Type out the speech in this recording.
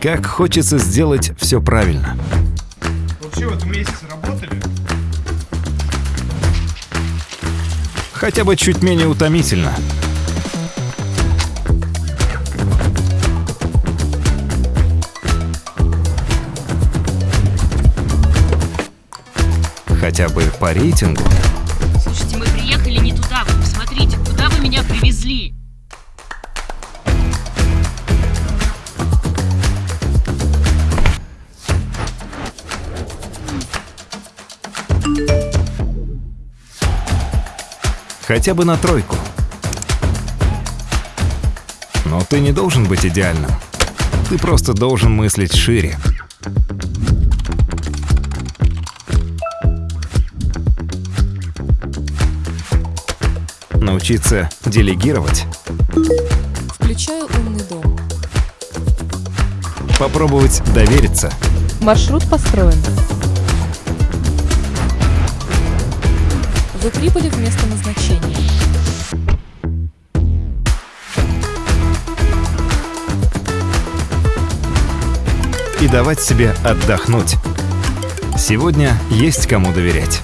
Как хочется сделать все правильно. Вообще в этом месяце работали? Хотя бы чуть менее утомительно. Хотя бы по рейтингу. Слушайте, мы приехали не туда. Вы посмотрите, куда вы меня привезли? Хотя бы на тройку. Но ты не должен быть идеальным. Ты просто должен мыслить шире. Научиться делегировать. Включаю умный дом. Попробовать довериться. Маршрут построен. Вы прибыли в место назначения. и давать себе отдохнуть. Сегодня есть кому доверять.